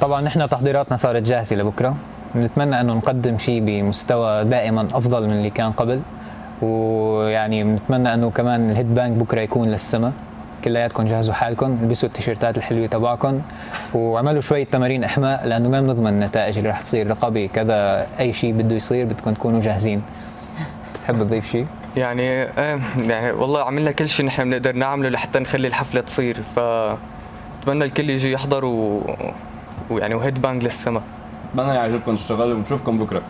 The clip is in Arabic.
طبعا نحن تحضيراتنا صارت جاهزة لبكرة. بنتمنى أنه نقدم شيء بمستوى دائما أفضل من اللي كان قبل. ويعني بنتمنى أنه كمان الهيد بانك بكرة يكون للسما. كلياتكم جهزوا حالكم البسوا التيشيرتات الحلوة تبعكم وعملوا شوية تمارين أحماء لأنه ما بنضمن النتائج اللي رح تصير رقابي كذا أي شيء بده يصير بدكم تكونوا جاهزين. تحب تضيف شيء؟ يعني إيه يعني والله عملنا كل شيء نحن بنقدر نعمله لحتى نخلي الحفلة تصير. ف بتمنى الكل يجي يحضر و... ويعني وهيد بانج للسما. اتمنى يعجبكم الشغل ونشوفكم بكرة.